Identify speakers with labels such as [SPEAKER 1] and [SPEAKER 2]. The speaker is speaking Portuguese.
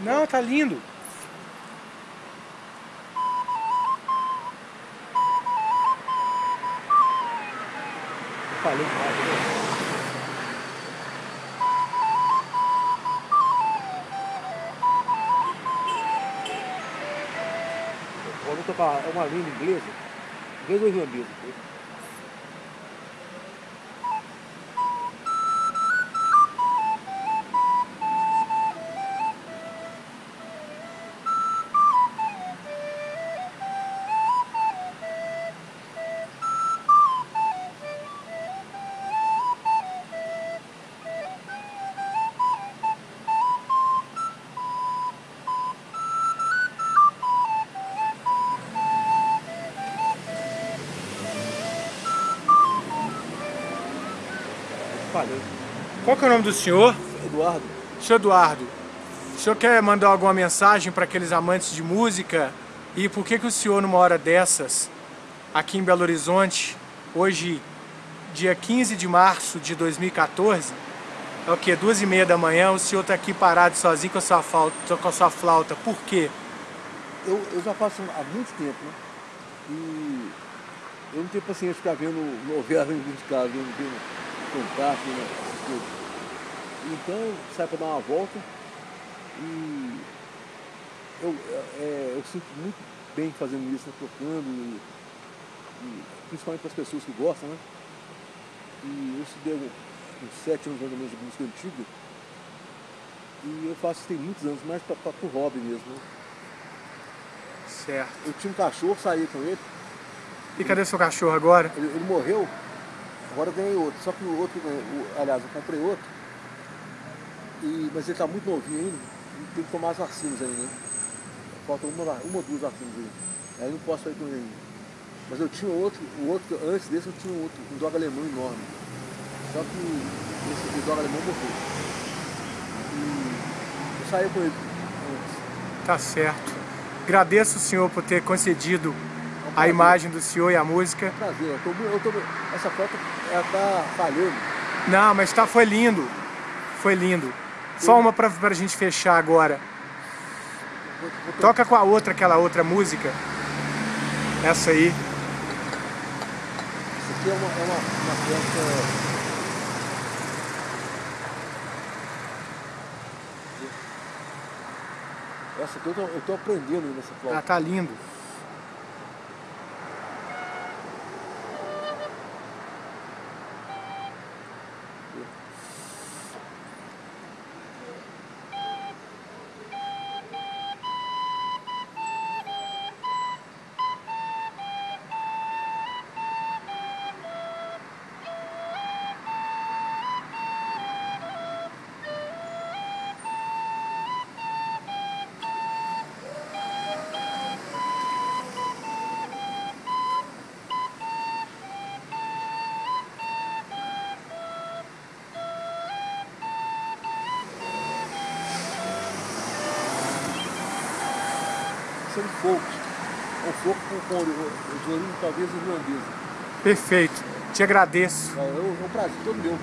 [SPEAKER 1] Não, tá lindo.
[SPEAKER 2] falei. Né? Vamos tocar uma língua inglesa, inglês ou irlandês?
[SPEAKER 1] Falei. Qual que é o nome do senhor?
[SPEAKER 2] Eduardo.
[SPEAKER 1] Senhor Eduardo, o senhor quer mandar alguma mensagem para aqueles amantes de música? E por que que o senhor, numa hora dessas, aqui em Belo Horizonte, hoje, dia 15 de março de 2014, é o que? Duas e meia da manhã, o senhor está aqui parado sozinho com a sua, flauta, com a sua flauta. Por quê?
[SPEAKER 2] Eu, eu já faço há muito tempo, né? E eu não tenho paciência de ficar vendo novela dentro de casa, vendo, vendo contato, né? Então sai para dar uma volta e eu, é, eu sinto muito bem fazendo isso, né? tocando, e, e, principalmente para as pessoas que gostam, né? E eu estudei uns sete anos mais ou menos de música antiga e eu faço isso tem muitos anos, mais para o hobby mesmo. Né?
[SPEAKER 1] Certo.
[SPEAKER 2] Eu tinha um cachorro, saí com ele.
[SPEAKER 1] E cadê seu cachorro agora?
[SPEAKER 2] Ele, ele morreu Agora eu ganhei outro, só que o outro, o, aliás, eu comprei outro, e, mas ele está muito novinho ainda, tem que tomar as vacinas ainda, né? Falta uma, uma ou duas vacinas aí. Aí não posso sair com ele ainda. Mas eu tinha outro, o outro, antes desse eu tinha um outro, um dog alemão enorme. Só que esse, esse dog alemão morreu. E eu saí com ele antes.
[SPEAKER 1] Tá certo. Agradeço o senhor por ter concedido a imagem do senhor e a música.
[SPEAKER 2] Prazer, eu tô, eu tô, essa foto ela tá falhando.
[SPEAKER 1] Não, mas tá, foi lindo. Foi lindo. Só uma pra, pra gente fechar agora. Vou, vou Toca com a outra, aquela outra música. Essa aí.
[SPEAKER 2] Isso aqui é uma, é uma, uma. Essa aqui eu tô, eu tô aprendendo nessa flauta.
[SPEAKER 1] Ah, tá lindo.
[SPEAKER 2] São folk. Um folk com, com de origem talvez irlandesa.
[SPEAKER 1] Perfeito. Te agradeço.
[SPEAKER 2] É, é um prazer todo meu.